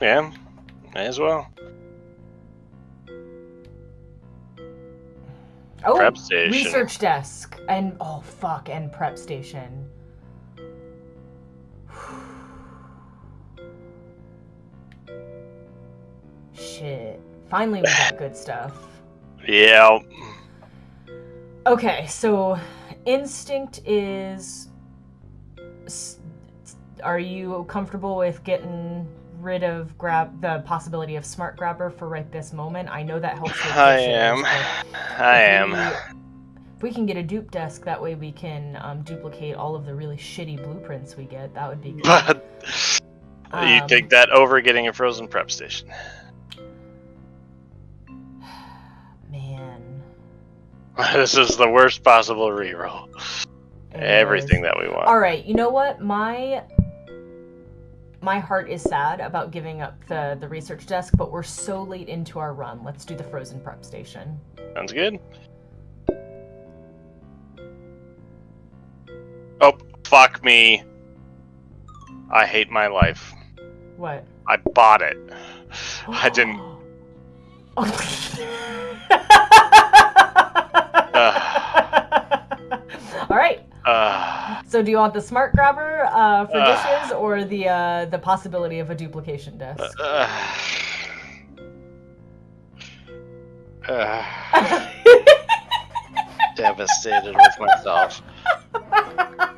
Yeah, may as well. Oh, Prep station. research desk and oh fuck and prep station. Shit. Finally we got good stuff. Yeah. Okay, so instinct is are you comfortable with getting rid of grab the possibility of smart grabber for right this moment? I know that helps with I am. I am. we- If we can get a dupe desk, that way we can um, duplicate all of the really shitty blueprints we get. That would be good. But you Um, take that over getting a frozen prep station. Man. This is the worst possible reroll. Everything that we want. All right, you know what? My my heart is sad about giving up the the research desk, but we're so late into our run. Let's do the frozen prep station. Sounds good. Oh, fuck me. I hate my life. What? I bought it. I didn't. All right. Uh, So, do you want the smart grabber uh, for Ugh. dishes, or the uh, the possibility of a duplication desk? uh, uh, devastated with myself.